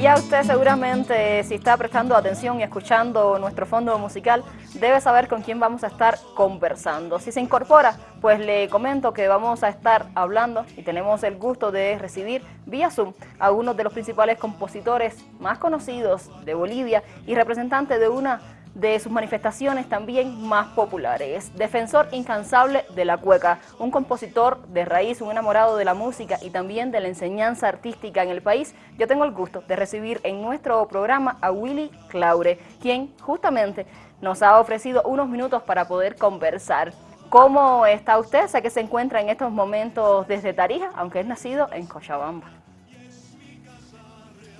Y ya usted seguramente, si está prestando atención y escuchando nuestro fondo musical, debe saber con quién vamos a estar conversando. Si se incorpora, pues le comento que vamos a estar hablando y tenemos el gusto de recibir vía Zoom a uno de los principales compositores más conocidos de Bolivia y representante de una de sus manifestaciones también más populares. Defensor incansable de la cueca, un compositor de raíz, un enamorado de la música y también de la enseñanza artística en el país, yo tengo el gusto de recibir en nuestro programa a Willy Claure, quien justamente nos ha ofrecido unos minutos para poder conversar. ¿Cómo está usted? Sé que se encuentra en estos momentos desde Tarija, aunque es nacido en Cochabamba.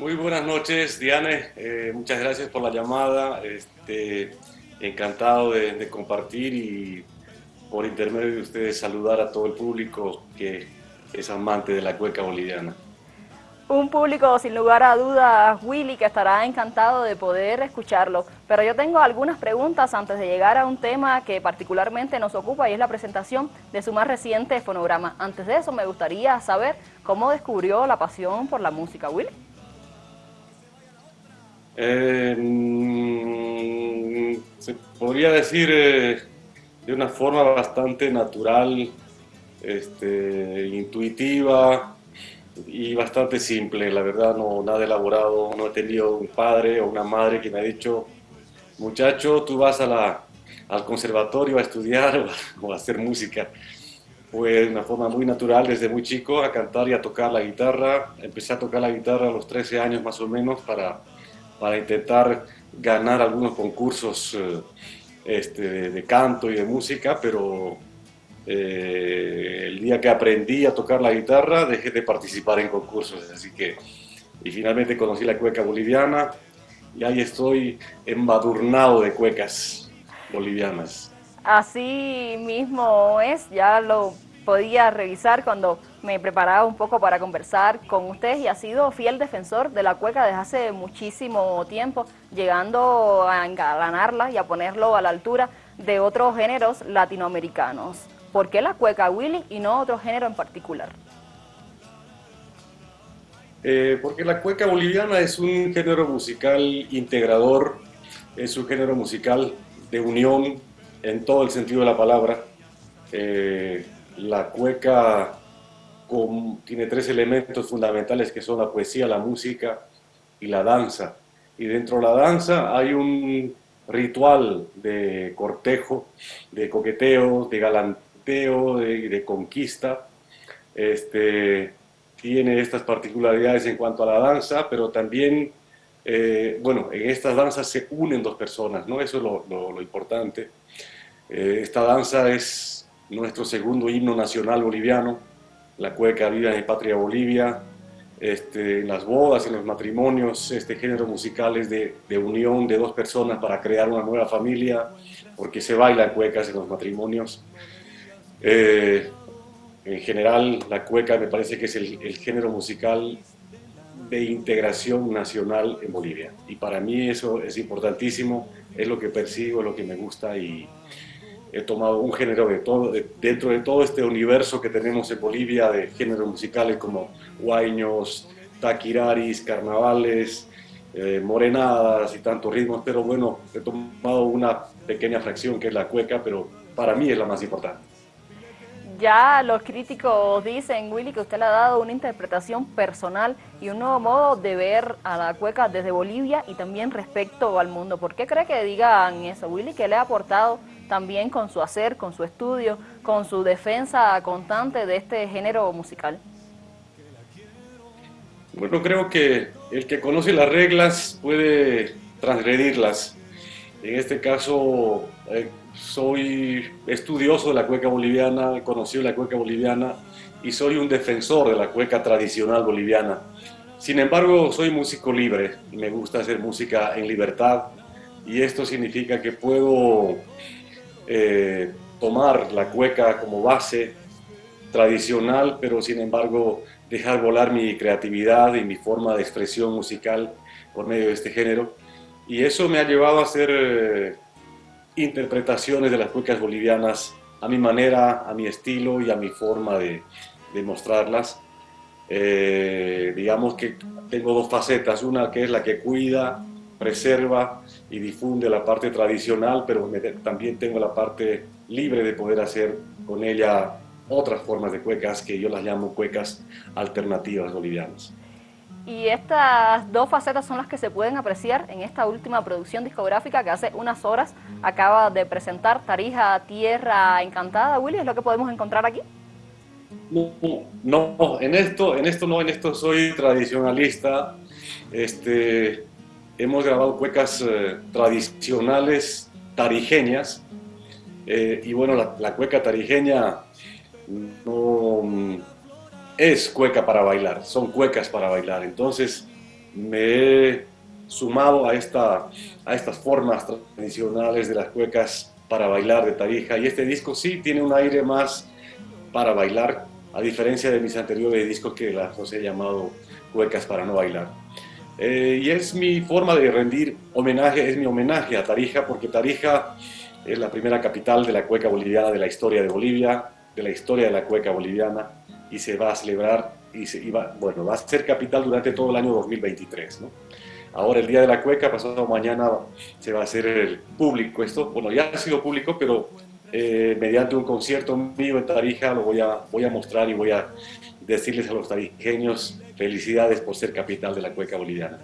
Muy buenas noches, Diane. Eh, muchas gracias por la llamada. Este, encantado de, compartir y por intermedio de ustedes saludar a todo el público que es amante de la cueca boliviana. Un público sin lugar a dudas, Willy, que estará encantado de poder escucharlo. Pero yo tengo algunas preguntas antes de llegar a un tema que particularmente nos ocupa y es la presentación de su más reciente fonograma. Antes de eso me gustaría saber cómo descubrió la pasión por la música, Willy. Eh, se podría decir eh, de una forma bastante natural, este, intuitiva y bastante simple. La verdad, no nada elaborado. No he tenido un padre o una madre que me ha dicho, muchacho, tú vas a la, al conservatorio a estudiar o a hacer música. Fue de una forma muy natural desde muy chico a cantar y a tocar la guitarra. Empecé a tocar la guitarra a los 13 años más o menos para para intentar ganar algunos concursos eh, este, de, canto y de música, pero eh, el día que aprendí a tocar la guitarra dejé de participar en concursos, así que, y finalmente conocí la cueca boliviana y ahí estoy embadurnado de cuecas bolivianas. Así mismo es, ya lo podía revisar cuando me preparaba un poco para conversar con ustedes y ha sido fiel defensor de la cueca desde hace muchísimo tiempo, llegando a engalanarla y a ponerlo a la altura de otros géneros latinoamericanos. ¿Por qué la cueca, Willy, y no otro género en particular? Eh, porque la cueca boliviana es un género musical integrador, es un género musical de unión en todo el sentido de la palabra. Eh, la cueca tiene tres elementos fundamentales que son la poesía, la música y la danza. Y dentro de la danza hay un ritual de cortejo, de coqueteo, de galanteo, de, de conquista. Este, tiene estas particularidades en cuanto a la danza, pero también, eh, bueno, en estas danzas se unen dos personas, ¿no? Eso es lo, importante. Eh, esta danza es nuestro segundo himno nacional boliviano, la cueca Viva en Patria Bolivia, este, en las bodas, en los matrimonios, este género musical es de, unión de dos personas para crear una nueva familia, porque se bailan cuecas en los matrimonios. Eh, en general, la cueca me parece que es el, el, género musical de integración nacional en Bolivia. Y para mí eso es importantísimo, es lo que persigo, es lo que me gusta y, he tomado un género de todo, dentro de todo este universo que tenemos en Bolivia de géneros musicales como guaños, taquiraris, carnavales, eh, morenadas y tantos ritmos, pero bueno, he tomado una pequeña fracción que es la cueca, pero para mí es la más importante. Ya los críticos dicen, Willy, que usted le ha dado una interpretación personal y un nuevo modo de ver a la cueca desde Bolivia y también respecto al mundo. ¿Por qué cree que digan eso, Willy? ¿Qué le ha aportado también con su hacer, con su estudio, con su defensa constante de este género musical? Bueno, creo que el que conoce las reglas puede transgredirlas. En este caso, eh, soy estudioso de la cueca boliviana, he conocido la cueca boliviana y soy un defensor de la cueca tradicional boliviana. Sin embargo, soy músico libre y me gusta hacer música en libertad y esto significa que puedo eh, tomar la cueca como base tradicional, pero sin embargo dejar volar mi creatividad y mi forma de expresión musical por medio de este género. Y eso me ha llevado a hacer eh, interpretaciones de las cuecas bolivianas a mi manera, a mi estilo y a mi forma de, de mostrarlas. Eh, digamos que tengo dos facetas, una que es la que cuida, preserva y difunde la parte tradicional, pero también tengo la parte libre de poder hacer con ella otras formas de cuecas que yo las llamo cuecas alternativas bolivianas. Y estas dos facetas son las que se pueden apreciar en esta última producción discográfica que hace unas horas acaba de presentar Tarija Tierra Encantada. Willy, ¿es lo que podemos encontrar aquí? No, no, en esto, en esto no, en esto soy tradicionalista. Este, hemos grabado cuecas eh, tradicionales tarijeñas. Eh, y bueno, la, cueca tarijeña no es cueca para bailar, son cuecas para bailar. Entonces me he sumado a, esta, a estas formas tradicionales de las cuecas para bailar de Tarija y este disco sí tiene un aire más para bailar, a diferencia de mis anteriores discos que los he llamado cuecas para no bailar. Eh, y es mi forma de rendir homenaje, es mi homenaje a Tarija, porque Tarija es la primera capital de la cueca boliviana de la historia de Bolivia, de la historia de la cueca boliviana, y se va a celebrar, y, se, bueno, va a ser capital durante todo el año 2023. ¿no? Ahora el Día de la Cueca, pasado mañana se va a hacer el público esto, bueno ya ha sido público, pero eh, mediante un concierto mío en Tarija lo voy a, voy a mostrar y voy a decirles a los tarijeños felicidades por ser capital de la cueca boliviana.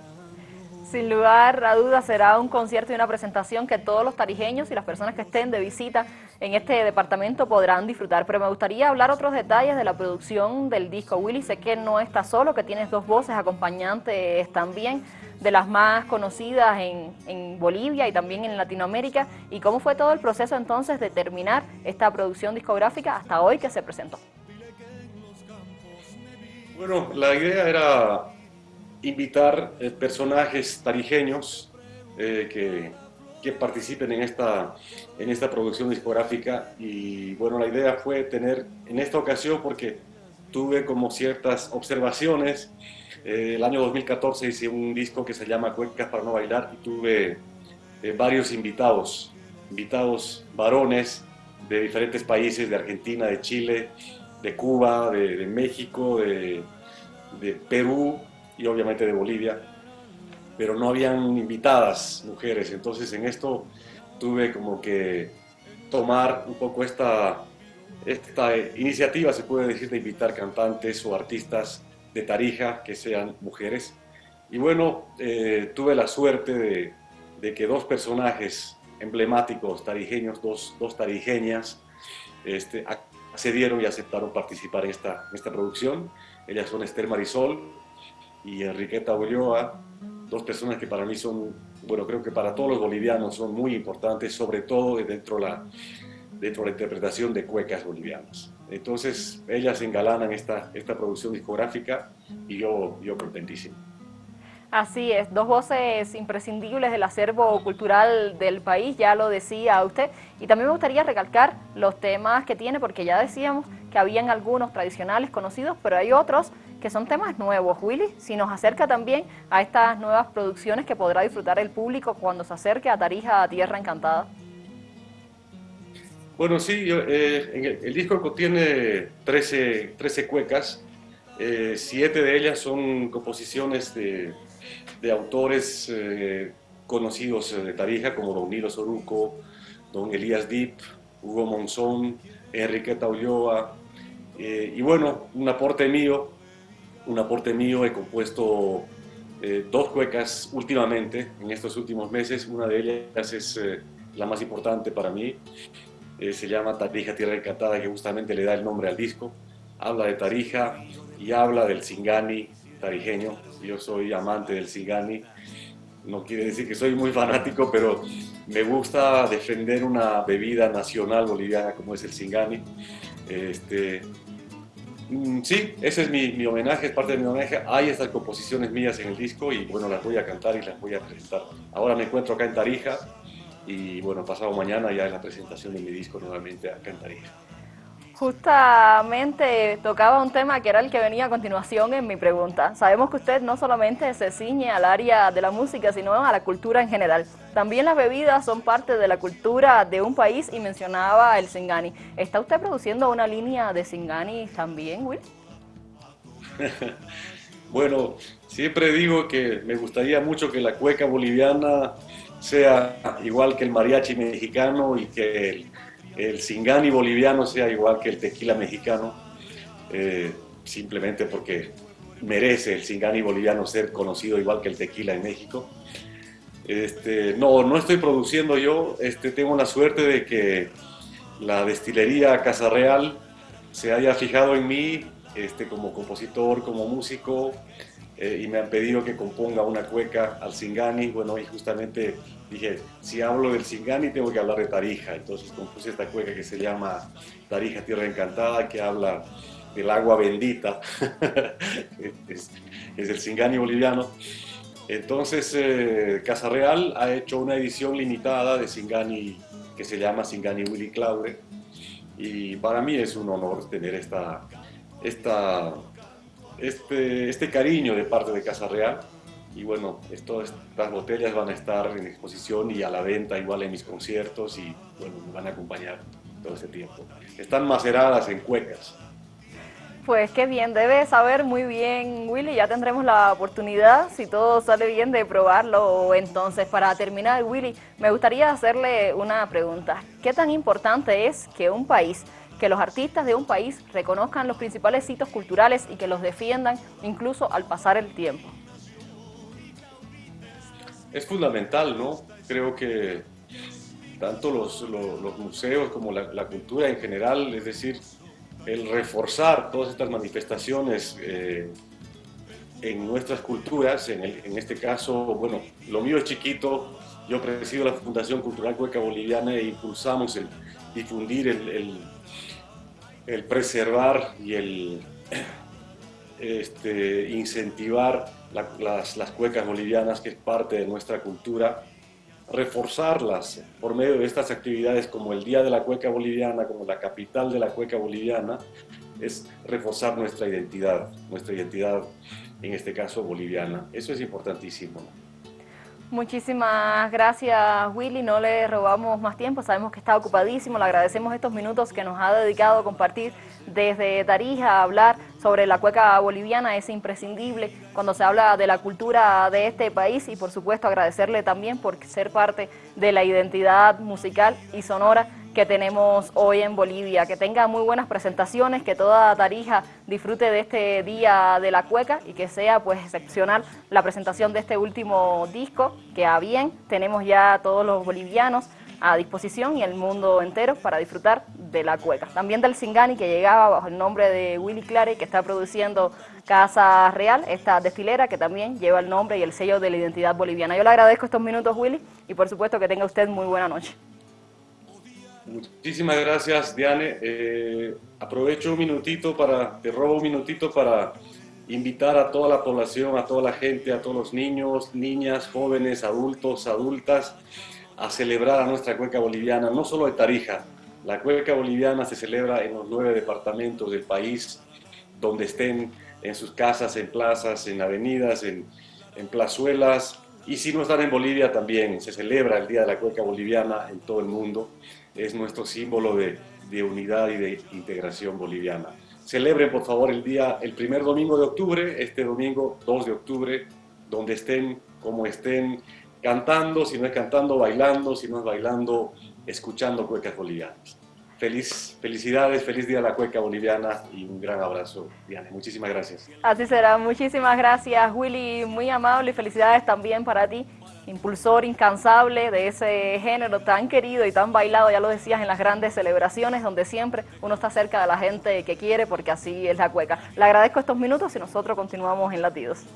Sin lugar a dudas será un concierto y una presentación que todos los tarijeños y las personas que estén de visita en este departamento podrán disfrutar. Pero me gustaría hablar otros detalles de la producción del disco. Willy, sé que no está solo, que tienes dos voces acompañantes también de las más conocidas en, en, Bolivia y también en Latinoamérica. ¿Y cómo fue todo el proceso entonces de terminar esta producción discográfica hasta hoy que se presentó? Bueno, la idea era invitar eh, personajes tarijeños eh, que, que, participen en esta, en esta producción discográfica. Y bueno, la idea fue tener en esta ocasión porque tuve como ciertas observaciones, eh, el año 2014 hice un disco que se llama Cuecas para no bailar y tuve varios invitados, invitados varones de diferentes países, de Argentina, de Chile, de Cuba, de, México, de, de Perú, y obviamente de Bolivia, pero no habían invitadas mujeres, entonces en esto tuve como que tomar un poco esta, esta iniciativa, se puede decir, de invitar cantantes o artistas de Tarija que sean mujeres. Y bueno, eh, tuve la suerte de, de, que dos personajes emblemáticos tarijeños, dos, dos tarijeñas, este, accedieron y aceptaron participar en esta, en esta producción. Ellas son Esther Marisol y Enriqueta Ulloa, dos personas que para mí son, bueno, creo que para todos los bolivianos son muy importantes, sobre todo dentro, la, dentro de la interpretación de cuecas bolivianas. Entonces, ellas engalanan esta, esta producción discográfica y yo, yo contentísimo. Así es, dos voces imprescindibles del acervo cultural del país, ya lo decía usted. Y también me gustaría recalcar los temas que tiene, porque ya decíamos que habían algunos tradicionales conocidos, pero hay otros que son temas nuevos. Willy, si nos acerca también a estas nuevas producciones que podrá disfrutar el público cuando se acerque a Tarija, Tierra Encantada. Bueno, sí, eh, el, disco contiene 13, 13 cuecas, eh, siete de ellas son composiciones de, de autores eh, conocidos de Tarija, como Don Nilo Soruco, Don Elías Deep, Hugo Monzón, Enriqueta Ulloa, y bueno, un aporte mío un aporte mío, he compuesto eh, dos cuecas últimamente, en estos últimos meses. Una de ellas es eh, la más importante para mí, eh, se llama Tarija Tierra Encantada, que justamente le da el nombre al disco. Habla de Tarija y habla del Singani tarijeño. Yo soy amante del Singani. No quiere decir que soy muy fanático, pero me gusta defender una bebida nacional boliviana como es el Singani. Este, Mm, sí, ese es mi, homenaje, es parte de mi homenaje. Hay estas composiciones mías en el disco y bueno, las voy a cantar y las voy a presentar. Ahora me encuentro acá en Tarija y bueno, pasado mañana ya es la presentación de mi disco nuevamente acá en Tarija. Justamente tocaba un tema que era el que venía a continuación en mi pregunta. Sabemos que usted no solamente se ciñe al área de la música, sino a la cultura en general. También las bebidas son parte de la cultura de un país y mencionaba el Singani. ¿Está usted produciendo una línea de Singani también, Will? Bueno, siempre digo que me gustaría mucho que la cueca boliviana sea igual que el mariachi mexicano y que el, el singani boliviano sea igual que el tequila mexicano, eh, simplemente porque merece el singani boliviano ser conocido igual que el tequila en México. Este, no, no estoy produciendo yo, este, tengo la suerte de que la destilería Casa Real se haya fijado en mí este, como compositor, como músico, eh, y me han pedido que componga una cueca al Singani. Bueno, y justamente dije, si hablo del Singani tengo que hablar de Tarija. Entonces compuse esta cueca que se llama Tarija Tierra Encantada, que habla del agua bendita. es, el Singani boliviano. Entonces, eh, Casa Real ha hecho una edición limitada de Singani que se llama Singani Willy Claure. Y para mí es un honor tener esta, esta, este, este cariño de parte de Casa Real. Y bueno, estas botellas van a estar en exposición y a la venta igual en mis conciertos y bueno, me van a acompañar todo este tiempo. Están maceradas en cuecas. Pues qué bien, debe saber muy bien Willy, ya tendremos la oportunidad, si todo sale bien, de probarlo. Entonces, para terminar, Willy, me gustaría hacerle una pregunta. ¿Qué tan importante es que un país que los artistas de un país reconozcan los principales sitios culturales y que los defiendan incluso al pasar el tiempo. Es fundamental, ¿no? Creo que tanto los, museos como la, cultura en general, es decir, el reforzar todas estas manifestaciones eh, en nuestras culturas, en, este caso, bueno, lo mío es chiquito, yo presido la Fundación Cultural Cueca Boliviana e impulsamos el difundir el el preservar y el este, incentivar las cuecas bolivianas, que es parte de nuestra cultura, reforzarlas por medio de estas actividades como el Día de la Cueca Boliviana, como la capital de la cueca boliviana, es reforzar nuestra identidad, nuestra identidad en este caso boliviana. Eso es importantísimo. Muchísimas gracias Willy, no le robamos más tiempo, sabemos que está ocupadísimo, le agradecemos estos minutos que nos ha dedicado a compartir desde Tarija, a hablar sobre la cueca boliviana, es imprescindible cuando se habla de la cultura de este país. Y por supuesto agradecerle también por ser parte de la identidad musical y sonora que tenemos hoy en Bolivia. Que tenga muy buenas presentaciones, que toda Tarija disfrute de este Día de la Cueca y que sea pues excepcional la presentación de este último disco, que a bien tenemos ya todos los bolivianos a disposición y el mundo entero para disfrutar de la cueca. También del Singani que llegaba bajo el nombre de Willy Clare que está produciendo Casa Real, esta desfilera que también lleva el nombre y el sello de la identidad boliviana. Yo le agradezco estos minutos Willy y por supuesto que tenga usted muy buena noche. Muchísimas gracias, Diane. Eh, aprovecho un minutito para, te robo un minutito para invitar a toda la población, a toda la gente, a todos los niños, niñas, jóvenes, adultos, adultas, a celebrar a nuestra cueca boliviana, no solo de Tarija. La cueca boliviana se celebra en los nueve departamentos del país, donde estén en sus casas, en plazas, en avenidas, en, en plazuelas, y si no están en Bolivia también se celebra el Día de la Cueca Boliviana en todo el mundo. Es nuestro símbolo de, de unidad y de integración boliviana. Celebren por favor el día, el primer domingo de octubre, este domingo 2 de octubre, donde estén, como estén, cantando, si no es cantando, bailando, si no es bailando, escuchando cuecas bolivianas. Feliz, felicidades, feliz día a la cueca boliviana y un gran abrazo, Diana. Muchísimas gracias. Así será, muchísimas gracias, Willy, muy amable y felicidades también para ti, impulsor incansable de ese género tan querido y tan bailado, ya lo decías, en las grandes celebraciones, donde siempre uno está cerca de la gente que quiere, porque así es la cueca. Le agradezco estos minutos y nosotros continuamos en Latidos.